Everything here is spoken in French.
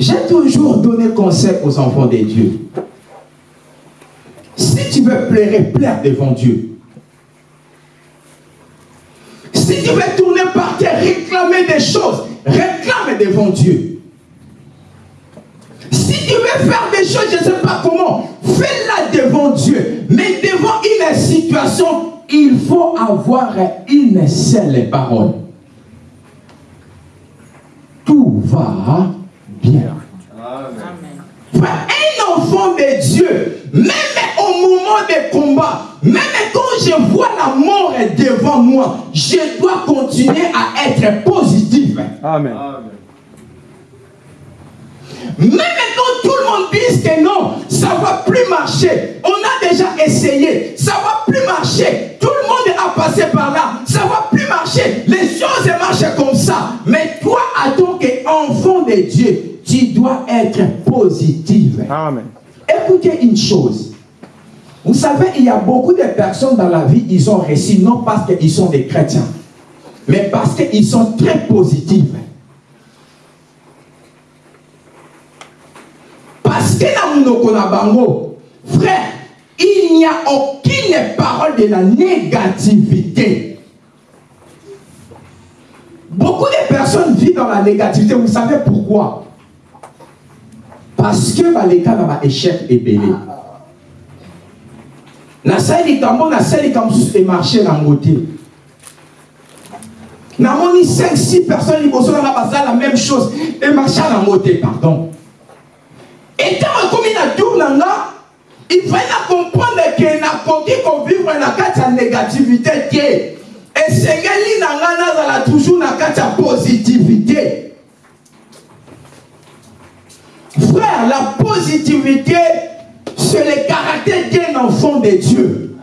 J'ai toujours donné conseil aux enfants de Dieu. Si tu veux plaire, plaire devant Dieu. Si tu veux tourner par terre, réclamer des choses, réclame devant Dieu. Si tu veux faire des choses, je ne sais pas comment, fais-la devant Dieu. Mais devant une situation, il faut avoir une seule parole. Va bien. Amen. Un enfant de Dieu, même au moment des combats, même quand je vois la mort devant moi, je dois continuer à être positif. Amen. Même quand tout le monde dit que non, ça ne va plus marcher. On a déjà essayé. Ça ne va plus marcher. Tout le monde a passé par là. De Dieu, tu dois être positif. Amen. Écoutez une chose. Vous savez, il y a beaucoup de personnes dans la vie, ils ont réussi non parce qu'ils sont des chrétiens, mais parce qu'ils sont très positifs. Parce que dans frère, il n'y a aucune parole de la négativité. Beaucoup de personnes vivent dans la négativité. Vous savez pourquoi? Parce que bah, les cas dans échec est belé. nasali kambo nasali kamosusu emarche na ngote namoni 5 6 personnes liboso nanga baza la même chose. Emarche nango te pardon. Etango ekomi na tour na nga ifai na comprendre ke nakoki kovivre na kati ya négativité te esengeli na nga nazala toujours na kati ya positivité frère la positivité c'est le caractère d'un enfant de Dieu.